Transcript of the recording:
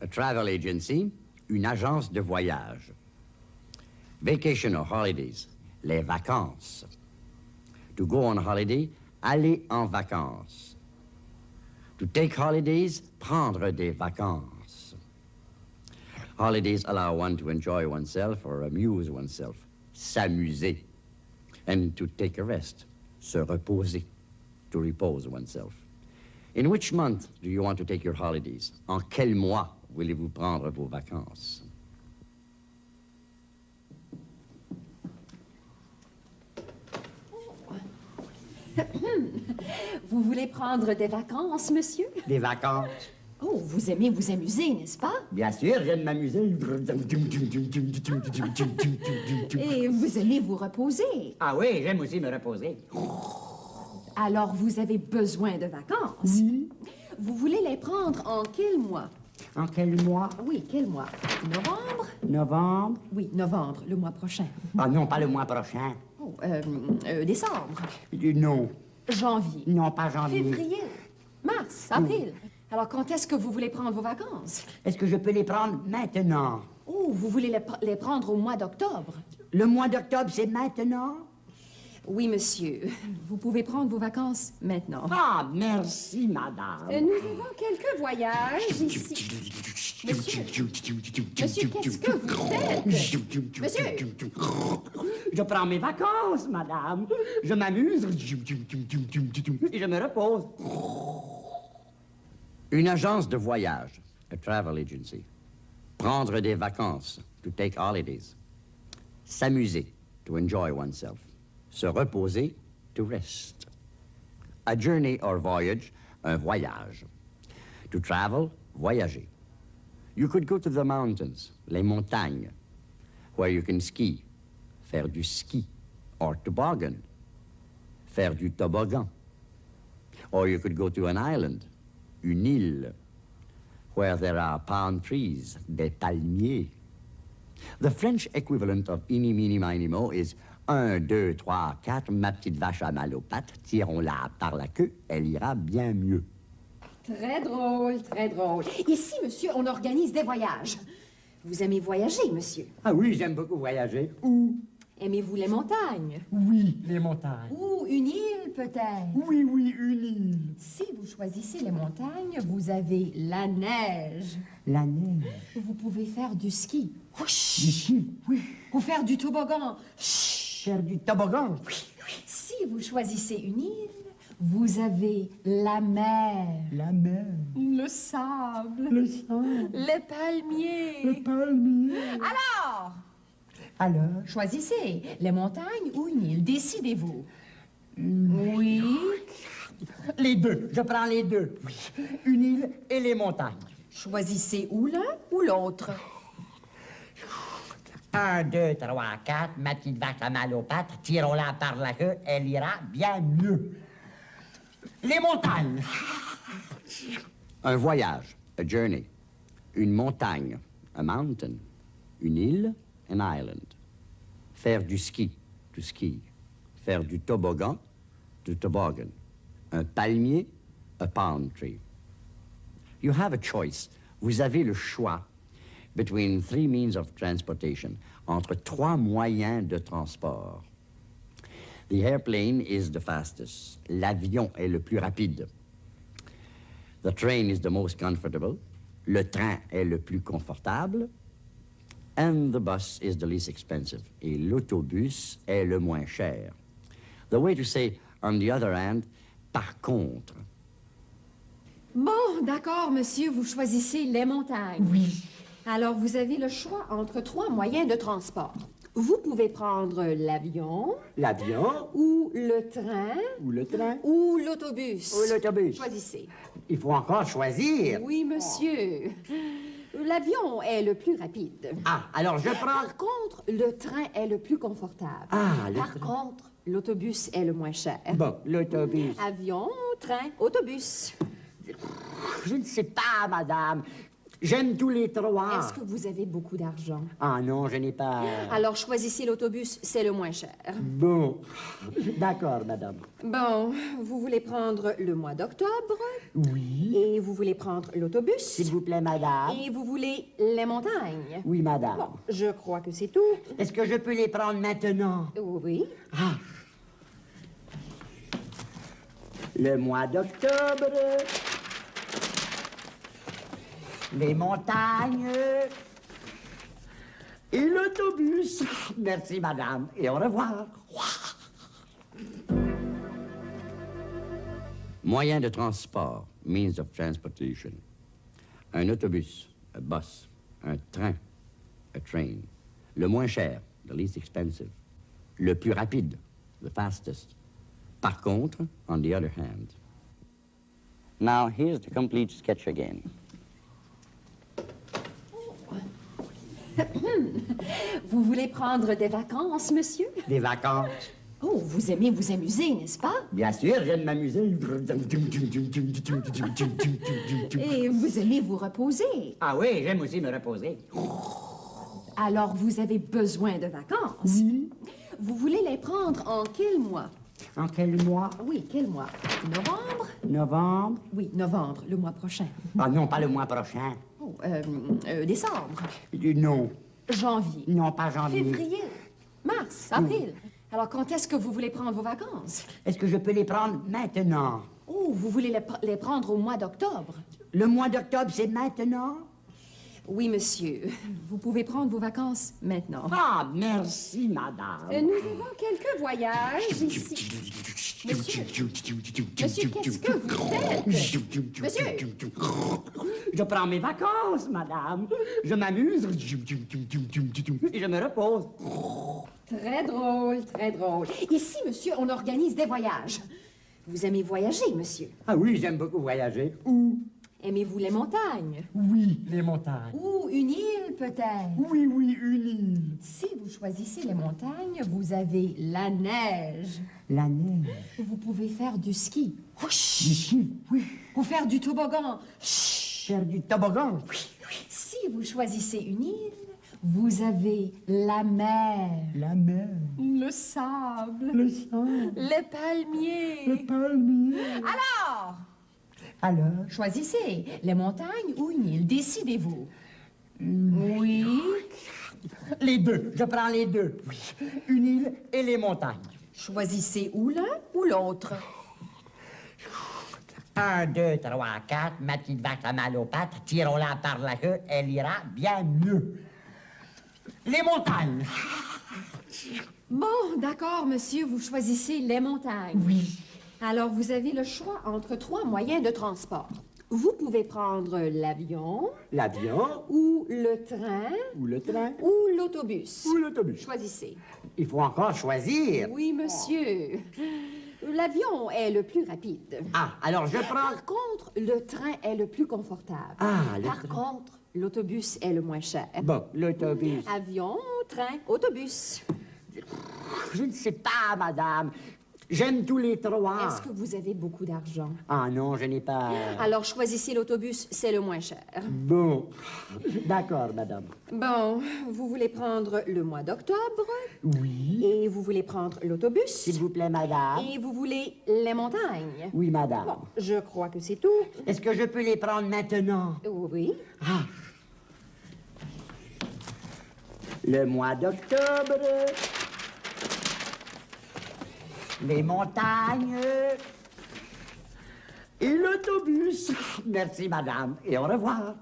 A travel agency, une agence de voyage. Vacation or holidays, les vacances. To go on holiday, aller en vacances. To take holidays, prendre des vacances. Holidays allow one to enjoy oneself or amuse oneself, s'amuser. And to take a rest, se reposer, to repose oneself. In which month do you want to take your holidays? En quel mois voulez-vous prendre vos vacances? Vous voulez prendre des vacances, monsieur? Des vacances? Vous aimez vous amuser, n'est-ce pas? Bien sûr, j'aime m'amuser. Et vous aimez vous reposer. Ah oui, j'aime aussi me reposer. Alors, vous avez besoin de vacances. Vous voulez les prendre en quel mois? En quel mois? Oui, quel mois? Novembre? Novembre? Oui, novembre, le mois prochain. Ah non, pas le mois prochain. Oh, euh, euh, décembre, Non, janvier, non, pas janvier. février, mars, avril. Alors, quand est-ce que vous voulez prendre vos vacances? Est-ce que je peux les prendre maintenant? Oh, vous voulez les, pr- les prendre au mois d'octobre? Le mois d'octobre, c'est maintenant? Oui, monsieur. Vous pouvez prendre vos vacances maintenant. Ah, merci, madame. Euh, nous avons quelques voyages ici. Monsieur, monsieur, qu'est-ce que vous faites? Monsieur! Je prends mes vacances, madame. Je m'amuse et je me repose. Une agence de voyage, a travel agency. Prendre des vacances, to take holidays. S'amuser, to enjoy oneself. Se reposer, to rest. A journey or voyage, un voyage. To travel, voyager. You could go to the mountains, les montagnes, where you can ski, faire du ski, or toboggan, faire du toboggan. Or you could go to an island, une île, where there are palm trees, des palmiers. The French equivalent of ini, mini, mini, mo is un, deux, trois, quatre, ma petite vache a mal aux pattes, tirons-la par la queue, elle ira bien mieux. Très drôle, très drôle. Ici, monsieur, on organise des voyages. Vous aimez voyager, monsieur? Ah oui, j'aime beaucoup voyager. Où? Aimez-vous les montagnes? Oui, les montagnes. Ou une île, peut-être? Oui, oui, une île. Si vous choisissez les montagnes, vous avez la neige. La neige. Vous pouvez faire du ski. Ici, oui. Ou faire du toboggan. Faire du toboggan. Si vous choisissez une île, vous avez la mer, La mer. le sable, Le sang. les palmiers. Le palmier. Alors, Alors? choisissez les montagnes ou une île. Décidez-vous. Oui. Les deux. Je prends les deux. Oui. Une île et les montagnes. Choisissez ou l'un ou l'autre. Un, deux, trois, quatre. Ma petite vache a mal aux pattes. Tirons-la par la queue. Elle ira bien mieux. Les montagnes. Un voyage. A journey. Une montagne. A mountain. Une île. An island. Faire du ski. To ski. Faire du toboggan. To toboggan. Un palmier. A palm tree. You have a choice. Vous avez le choix between three means of transportation, entre trois moyens de transport. The airplane is the fastest. L'avion est le plus rapide. The train is the most comfortable. Le train est le plus confortable. And the bus is the least expensive. Et l'autobus est le moins cher. The way to say, on the other hand, par contre. Bon, d'accord, monsieur, vous choisissez les montagnes. Oui. Alors, vous avez le choix entre trois moyens de transport. Vous pouvez prendre l'avion, L'avion ou le train, ou le train ou l'autobus. ou l'autobus. Choisissez. Il faut encore choisir. Oui, monsieur. L'avion est le plus rapide. Ah, alors je prends... Par contre, le train est le plus confortable. Ah, le Par train. contre, l'autobus est le moins cher. Bon, l'autobus. Avion, train, autobus. Je ne sais pas, madame. J'aime tous les trois. Est-ce que vous avez beaucoup d'argent? Ah non, je n'ai pas... Alors choisissez l'autobus, c'est le moins cher. Bon. D'accord, madame. Bon, vous voulez prendre le mois d'octobre? Oui. et vous voulez prendre l'autobus? S'il vous plaît, madame. et vous voulez les montagnes? Oui, madame. Bon, je crois que c'est tout. Est-ce que je peux les prendre maintenant? Oui. Ah. Le mois d'octobre. Les montagnes. Et l'autobus. Merci, madame. Et au revoir. Moyen de transport, means of transportation. Un autobus, a bus. Un train, a train. Le moins cher, the least expensive. Le plus rapide, the fastest. Par contre, on the other hand. Now, here's the complete sketch again. Vous voulez prendre des vacances, monsieur? Des vacances. Oh, vous aimez vous amuser, n'est-ce pas? Bien sûr, j'aime m'amuser. Et vous aimez vous reposer? Ah oui, j'aime aussi me reposer. Alors vous avez besoin de vacances. Vous voulez les prendre en quel mois? En quel mois? Oui, quel mois? Novembre? Novembre? Oui, novembre, le mois prochain. Ah non, pas le mois prochain. Oh, euh, euh, décembre, Non, janvier, non, pas janvier. février, mars, avril. Alors quand est-ce que vous voulez prendre vos vacances? Est-ce que je peux les prendre maintenant? Oh, vous voulez les, pr- les prendre au mois d'octobre Le mois d'octobre, c'est maintenant? Oui, monsieur. Vous pouvez prendre vos vacances maintenant. Ah, merci, madame. Euh, nous avons quelques voyages ici. Monsieur, monsieur, qu'est-ce que vous faites? Monsieur Je prends mes vacances, madame. Je m'amuse. Et je me repose. Très drôle, très drôle. Ici, monsieur, on organise des voyages. Vous aimez voyager, monsieur Ah oui, j'aime beaucoup voyager. Où? Aimez-vous les montagnes? Oui, les montagnes. Ou une île, peut-être? Oui, oui, une île. Si vous choisissez les montagnes, vous avez la neige. La neige. Vous pouvez faire du ski. Oui. Ou faire du toboggan. Faire du toboggan. Oui. Si vous choisissez une île, vous avez la mer, La mer. le sable, Le sang. les palmiers. Le palmier. Alors, Alors? choisissez les montagnes ou une île. Décidez-vous. Oui. Les deux. Je prends les deux. Oui. Une île et les montagnes. Choisissez ou l'un ou l'autre. Un, deux, trois, quatre. Ma petite vache a mal aux pattes. Tirons-la par la queue. Elle ira bien mieux. Les montagnes. Bon, d'accord, monsieur, vous choisissez les montagnes. Oui. Alors, vous avez le choix entre trois moyens de transport. Vous pouvez prendre l'avion, L'avion ou le train, ou le train ou l'autobus. ou l'autobus. Choisissez. Il faut encore choisir. Oui, monsieur. L'avion est le plus rapide. Ah, alors je prends... Par contre, le train est le plus confortable. Ah, le Par train. contre, l'autobus est le moins cher. Bon, l'autobus. Avion, train, autobus. Je ne sais pas, madame. J'aime tous les trois. Est-ce que vous avez beaucoup d'argent? Ah non, je n'ai pas... Alors choisissez l'autobus, c'est le moins cher. Bon. D'accord, madame. Bon, vous voulez prendre le mois d'octobre? Oui. et vous voulez prendre l'autobus? S'il vous plaît, madame. et vous voulez les montagnes? Oui, madame. Bon, je crois que c'est tout. Est-ce que je peux les prendre maintenant? Oui. Ah. Le mois d'octobre. Les montagnes. Et l'autobus. Merci, madame. Et au revoir.